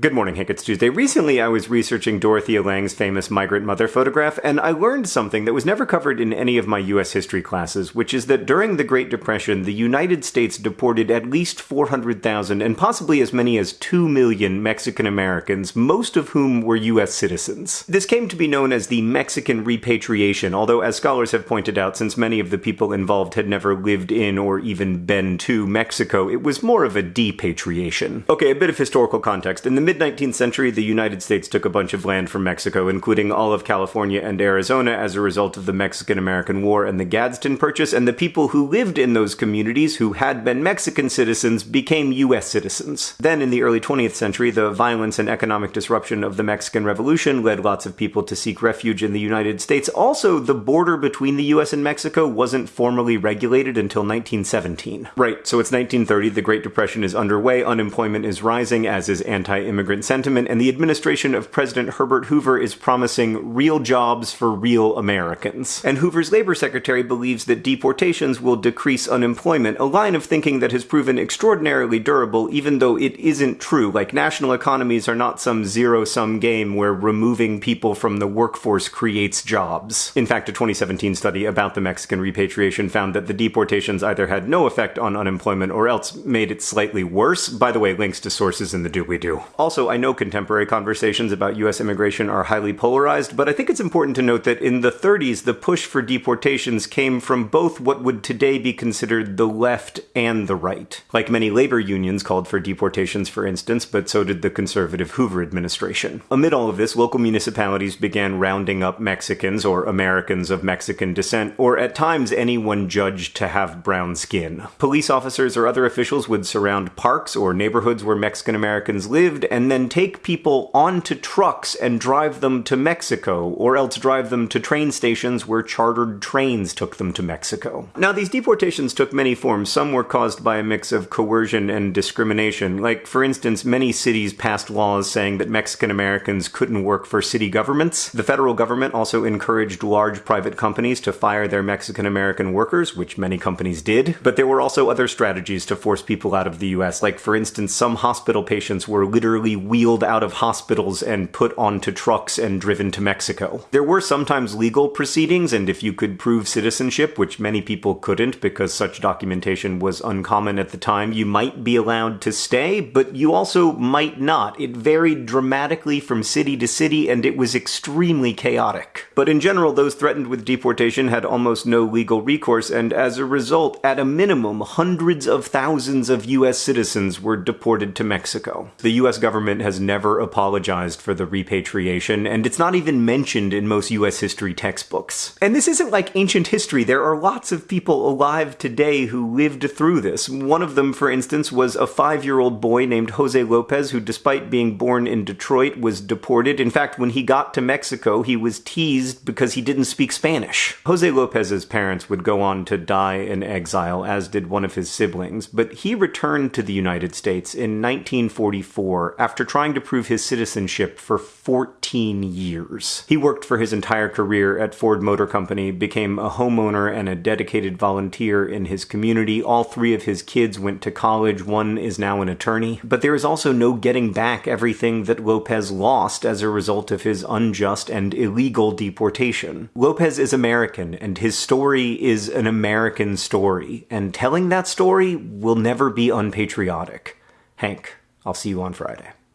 Good morning, Hank. It's Tuesday. Recently, I was researching Dorothea Lange's famous migrant mother photograph, and I learned something that was never covered in any of my U.S. history classes, which is that during the Great Depression, the United States deported at least 400,000 and possibly as many as 2 million Mexican Americans, most of whom were U.S. citizens. This came to be known as the Mexican repatriation, although, as scholars have pointed out, since many of the people involved had never lived in or even been to Mexico, it was more of a depatriation. Okay, a bit of historical context. In the mid 19th century, the United States took a bunch of land from Mexico, including all of California and Arizona, as a result of the Mexican American War and the Gadsden Purchase, and the people who lived in those communities who had been Mexican citizens became U.S. citizens. Then, in the early 20th century, the violence and economic disruption of the Mexican Revolution led lots of people to seek refuge in the United States. Also, the border between the U.S. and Mexico wasn't formally regulated until 1917. Right, so it's 1930, the Great Depression is underway, unemployment is rising, as is anti immigrant sentiment, and the administration of President Herbert Hoover is promising real jobs for real Americans. And Hoover's labor secretary believes that deportations will decrease unemployment, a line of thinking that has proven extraordinarily durable, even though it isn't true. Like, national economies are not some zero sum game where removing people from the workforce creates jobs. In fact, a 2017 study about the Mexican repatriation found that the deportations either had no effect on unemployment or else made it slightly worse. By the way, links to sources in the doobly doo. Also, I know contemporary conversations about US immigration are highly polarized, but I think it's important to note that in the 30s, the push for deportations came from both what would today be considered the left and the right. Like many labor unions called for deportations, for instance, but so did the conservative Hoover administration. Amid all of this, local municipalities began rounding up Mexicans or Americans of Mexican descent, or at times anyone judged to have brown skin. Police officers or other officials would surround parks or neighborhoods where Mexican Americans lived and then take people onto trucks and drive them to Mexico, or else drive them to train stations where chartered trains took them to Mexico. Now, these deportations took many forms. Some were caused by a mix of coercion and discrimination. Like, for instance, many cities passed laws saying that Mexican Americans couldn't work for city governments. The federal government also encouraged large private companies to fire their Mexican American workers, which many companies did. But there were also other strategies to force people out of the US. Like, for instance, some hospital patients were literally wheeled out of hospitals and put onto trucks and driven to Mexico. There were sometimes legal proceedings, and if you could prove citizenship, which many people couldn't because such documentation was uncommon at the time, you might be allowed to stay, but you also might not. It varied dramatically from city to city, and it was extremely chaotic. But in general, those threatened with deportation had almost no legal recourse, and as a result, at a minimum, hundreds of thousands of US citizens were deported to Mexico. The US government has never apologized for the repatriation, and it's not even mentioned in most US history textbooks. And this isn't like ancient history, there are lots of people alive today who lived through this. One of them, for instance, was a five year old boy named Jose Lopez, who, despite being born in Detroit, was deported. In fact, when he got to Mexico, he was teased because he didn't speak Spanish. Jose Lopez's parents would go on to die in exile, as did one of his siblings, but he returned to the United States in 1944 after trying to prove his citizenship for 14 years. He worked for his entire career at Ford Motor Company, became a homeowner and a dedicated volunteer in his community. All three of his kids went to college, one is now an attorney. But there is also no getting back everything that Lopez lost as a result of his unjust and illegal deportation. Lopez is American, and his story is an American story, and telling that story will never be unpatriotic. Hank, I'll see you on Friday.